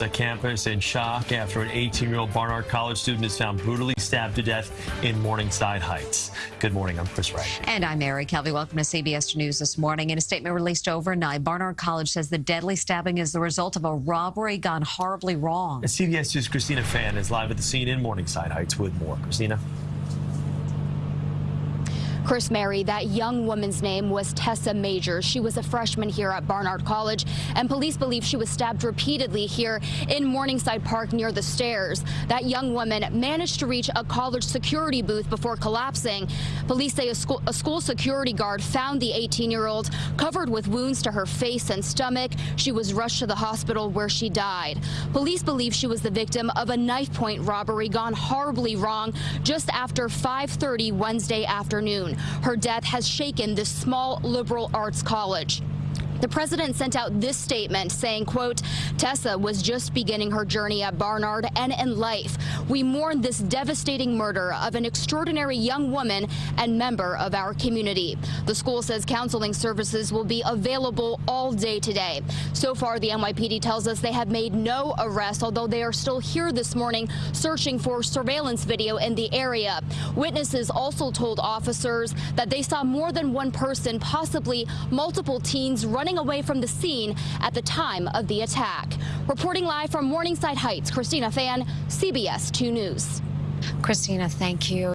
The campus in shock after an 18-year-old Barnard College student is found brutally stabbed to death in Morningside Heights. Good morning. I'm Chris Wright. And I'm Mary Calvi. Welcome to CBS News this morning. In a statement released overnight, Barnard College says the deadly stabbing is the result of a robbery gone horribly wrong. CBS News' Christina Fan is live at the scene in Morningside Heights with more. Christina. Chris Mary, that young woman's name was Tessa Major. She was a freshman here at Barnard College, and police believe she was stabbed repeatedly here in Morningside Park near the stairs. That young woman managed to reach a college security booth before collapsing. Police say a school, a school security guard found the 18-year-old covered with wounds to her face and stomach. She was rushed to the hospital where she died. Police believe she was the victim of a knife point robbery gone horribly wrong just after 5.30 Wednesday afternoon. Her death has shaken this small liberal arts college. The president sent out this statement saying, quote, Tessa was just beginning her journey at Barnard and in life. We mourn this devastating murder of an extraordinary young woman and member of our community. The school says counseling services will be available all day today. So far, the NYPD tells us they have made no arrests, although they are still here this morning searching for surveillance video in the area. Witnesses also told officers that they saw more than one person, possibly multiple teens, running running away from the scene at the time of the attack. Reporting live from Morningside Heights, Christina Fan, CBS 2 News. Christina, thank you.